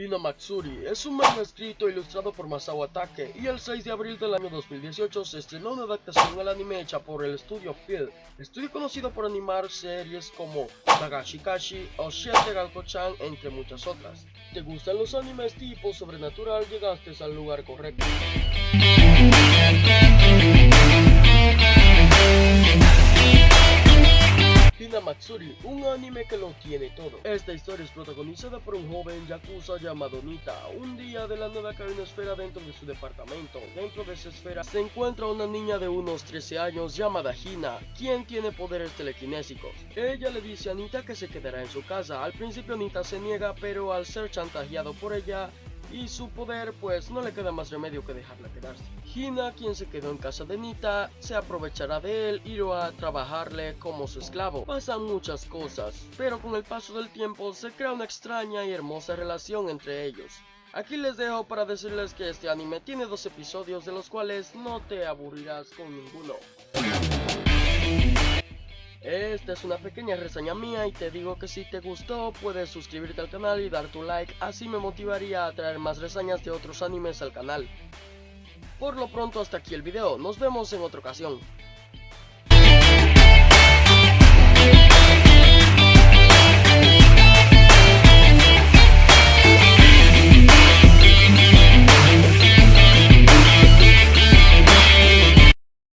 Hinamatsuri es un manga escrito e ilustrado por Masao Atake y el 6 de abril del año 2018 se estrenó una adaptación al anime hecha por el estudio Phil, estudio conocido por animar series como Tagashikashi o Shete Galko-chan entre muchas otras. ¿Te gustan los animes tipo sobrenatural? Llegaste al lugar correcto. Matsuri, un anime que lo tiene todo. Esta historia es protagonizada por un joven yakuza llamado Nita. Un día de la nueva esfera dentro de su departamento. Dentro de esa esfera se encuentra una niña de unos 13 años llamada Hina, quien tiene poderes telequinésicos. Ella le dice a Nita que se quedará en su casa. Al principio Nita se niega, pero al ser chantajeado por ella, y su poder pues no le queda más remedio que dejarla quedarse. Hina, quien se quedó en casa de Nita, se aprovechará de él y lo a trabajarle como su esclavo. Pasan muchas cosas, pero con el paso del tiempo se crea una extraña y hermosa relación entre ellos. Aquí les dejo para decirles que este anime tiene dos episodios de los cuales no te aburrirás con ninguno. Esta es una pequeña reseña mía y te digo que si te gustó puedes suscribirte al canal y dar tu like, así me motivaría a traer más reseñas de otros animes al canal. Por lo pronto hasta aquí el video, nos vemos en otra ocasión.